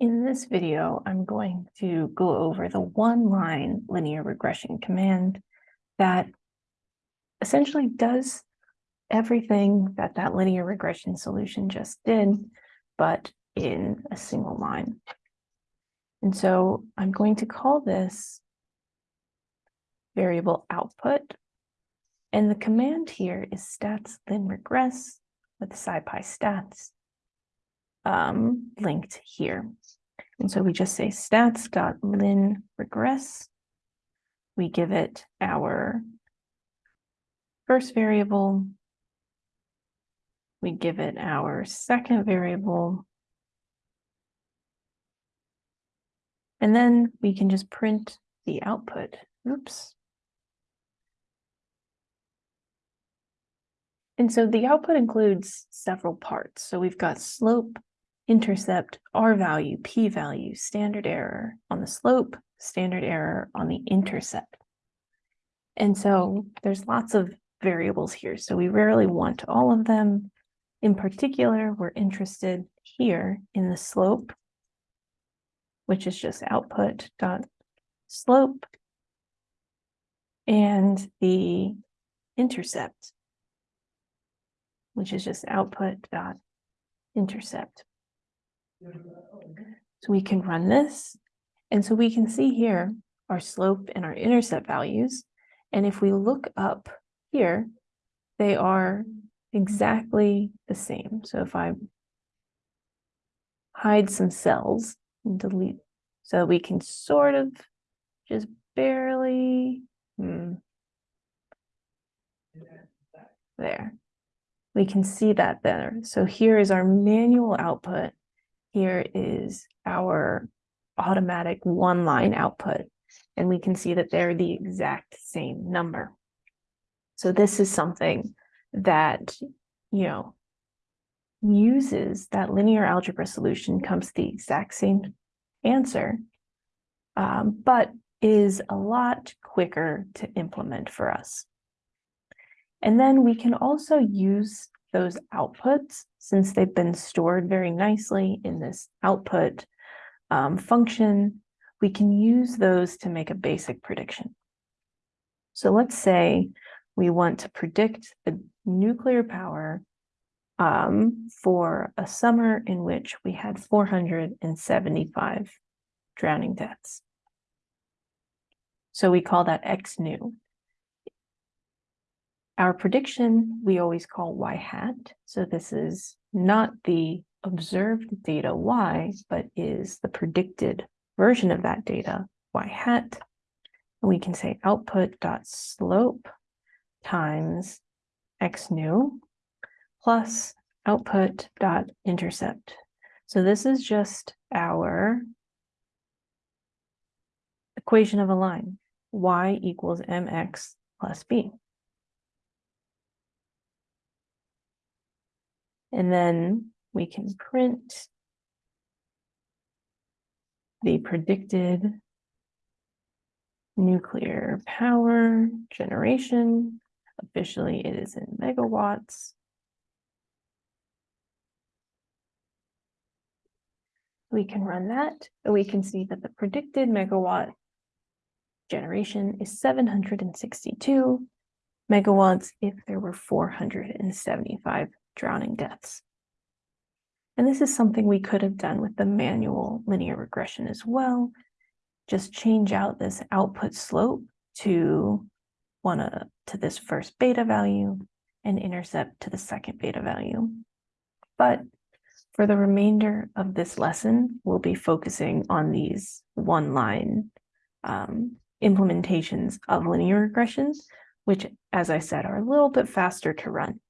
In this video, I'm going to go over the one-line linear regression command that essentially does everything that that linear regression solution just did, but in a single line. And so I'm going to call this variable output. And the command here is stats lin regress with scipy stats um, linked here. And so we just say stats.lin regress. We give it our first variable. We give it our second variable. And then we can just print the output. Oops. And so the output includes several parts. So we've got slope, intercept, R value, P value, standard error on the slope, standard error on the intercept. And so there's lots of variables here. So we rarely want all of them. In particular, we're interested here in the slope, which is just output dot slope and the intercept, which is just output dot intercept. So we can run this. And so we can see here our slope and our intercept values. And if we look up here, they are exactly the same. So if I hide some cells and delete, so we can sort of just barely, hmm, there. We can see that there. So here is our manual output here is our automatic one line output, and we can see that they're the exact same number. So this is something that, you know, uses that linear algebra solution comes the exact same answer, um, but is a lot quicker to implement for us. And then we can also use those outputs, since they've been stored very nicely in this output um, function, we can use those to make a basic prediction. So let's say we want to predict the nuclear power um, for a summer in which we had 475 drowning deaths. So we call that X new. Our prediction, we always call y hat. So this is not the observed data y, but is the predicted version of that data y hat. And we can say output dot slope times x new plus output dot intercept. So this is just our equation of a line, y equals mx plus b. And then we can print the predicted nuclear power generation. Officially, it is in megawatts. We can run that, and we can see that the predicted megawatt generation is 762 megawatts if there were 475 drowning deaths. And this is something we could have done with the manual linear regression as well. Just change out this output slope to one uh, to this first beta value and intercept to the second beta value. But for the remainder of this lesson, we'll be focusing on these one-line um, implementations of linear regressions, which, as I said, are a little bit faster to run.